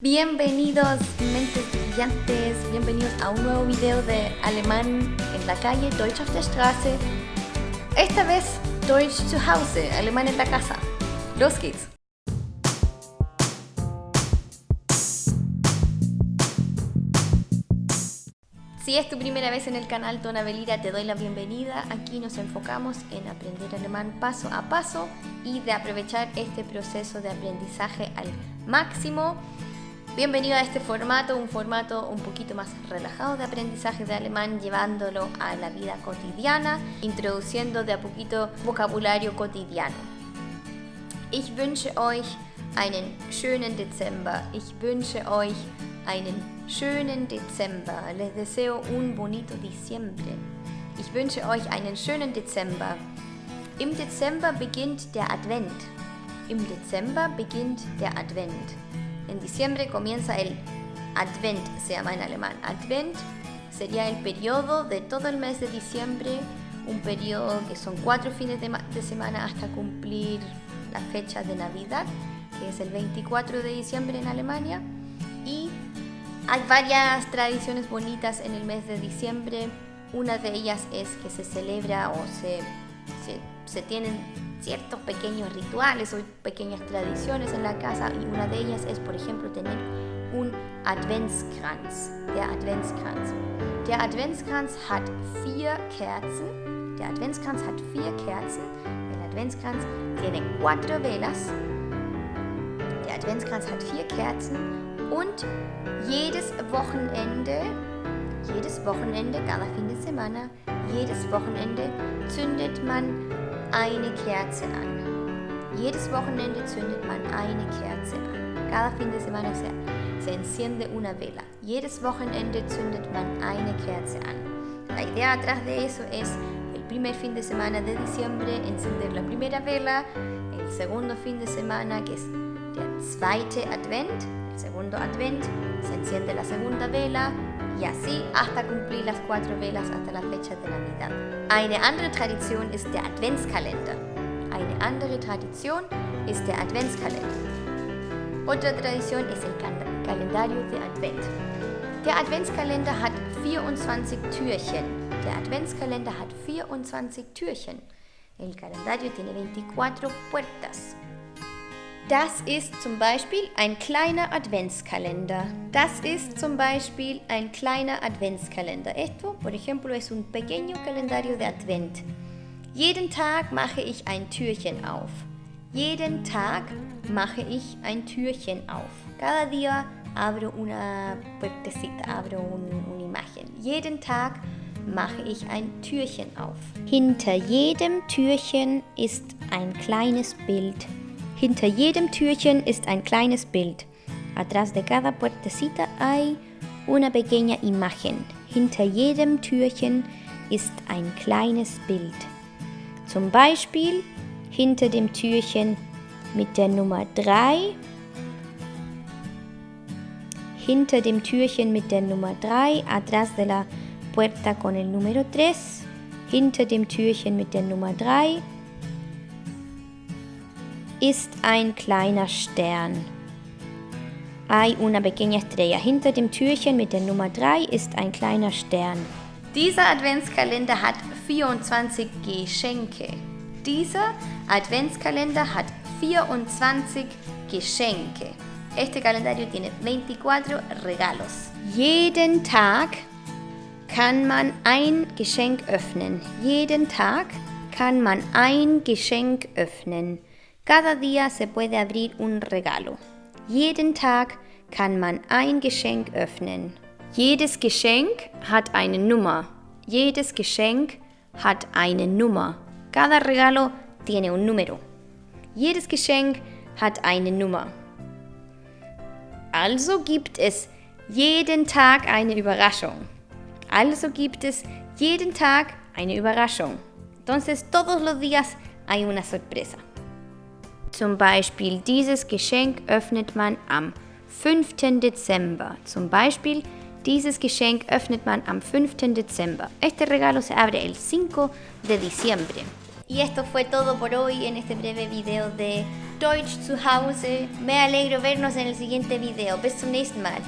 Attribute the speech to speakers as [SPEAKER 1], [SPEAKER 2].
[SPEAKER 1] Bienvenidos mentes brillantes, bienvenidos a un nuevo video de alemán en la calle, Deutsch auf der Straße. Esta vez Deutsch zu Hause, alemán en la casa. Los geht's! Si es tu primera vez en el canal Tona Belira, te doy la bienvenida. Aquí nos enfocamos en aprender alemán paso a paso y de aprovechar este proceso de aprendizaje al máximo. Bienvenido a este formato, un formato un poquito más relajado de aprendizaje de alemán, llevándolo a la vida cotidiana, introduciendo de a poquito vocabulario cotidiano. Ich wünsche euch einen schönen Dezember. Ich wünsche euch einen schönen Dezember. Les deseo un bonito diciembre. Ich wünsche euch einen schönen Dezember. Im Dezember beginnt der Advent. Im Dezember beginnt der Advent. En diciembre comienza el Advent, se llama en alemán. Advent sería el periodo de todo el mes de diciembre, un periodo que son cuatro fines de, semana hasta cumplir la fecha de Navidad, que es el 24 de diciembre en Alemania. Y hay varias tradiciones bonitas en el mes de diciembre. Una de ellas es que se celebra o se, se, se tienen ciertos pequeños rituales o pequeñas tradiciones en la casa y una de ellas es, por ejemplo, tener un Adventskranz. Der Adventskranz. Der Adventskranz hat vier Kerzen. Der Adventskranz hat vier Kerzen. El Adventskranz tiene cuatro velas. Der Adventskranz hat vier Kerzen und jedes Wochenende, jedes Wochenende, cada fin de semana, jedes Wochenende zündet man eine Kerze an. Jedes Wochenende zündet man eine Kerze an. Cada fin de semana se, se enciende una vela. Jedes Wochenende zündet man eine Kerze an. La idea atrás de eso es el primer fin de semana de diciembre encender la primera vela, el segundo fin de semana que es der zweite Advent, el segundo Advent, se enciende la segunda vela, y así hasta cumplir las cuatro velas hasta la fecha de Navidad. Eine andere Tradition ist der Adventskalender. Eine andere Tradition ist der Adventskalender. Otra tradición es el calendario de Advent. Der Adventskalender hat 24 Türchen. Der Adventskalender hat 24 Türchen. El calendario tiene 24 puertas. Das ist zum Beispiel ein kleiner Adventskalender. Das ist zum Beispiel ein kleiner Adventskalender. Esto, por ejemplo, es un pequeño calendario de Advent. Jeden Tag mache ich ein Türchen auf. Jeden Tag mache ich ein Türchen auf. Cada día abro una puertecita, abro un, imagen. Jeden Tag mache ich ein Türchen auf. Hinter jedem Türchen ist ein kleines Bild Hinter jedem Türchen ist ein kleines Bild. Atrás de cada puertecita hay una pequeña imagen. Hinter jedem Türchen ist ein kleines Bild. Zum Beispiel hinter dem Türchen mit der Nummer 3. Hinter dem Türchen mit der Nummer 3, atrás de la puerta con el número 3. Hinter dem Türchen mit der Nummer 3 ist ein kleiner Stern. Hay una pequeña estrella. Hinter dem Türchen mit der Nummer 3 ist ein kleiner Stern. Dieser Adventskalender hat 24 Geschenke. Dieser Adventskalender hat 24 Geschenke. Este calendario tiene 24 regalos. Jeden Tag kann man ein Geschenk öffnen. Jeden Tag kann man ein Geschenk öffnen. Cada día se puede abrir un regalo. Jeden Tag kann man ein Geschenk öffnen. Jedes Geschenk hat eine Nummer. Jedes Geschenk hat eine Nummer. Cada regalo tiene un número. Jedes Geschenk hat eine Nummer. Also gibt es jeden Tag eine Überraschung. Also gibt es jeden Tag eine Überraschung. Entonces todos los días hay una sorpresa. Zum Beispiel dieses Geschenk öffnet man am 5. Dezember. Zum Beispiel dieses Geschenk öffnet man am 5. Dezember. Este regalo se abre el 5 de diciembre. Y esto fue todo por hoy en este breve video de Deutsch zu Hause. Me alegro vernos en el siguiente video. Bis zum nächsten Mal.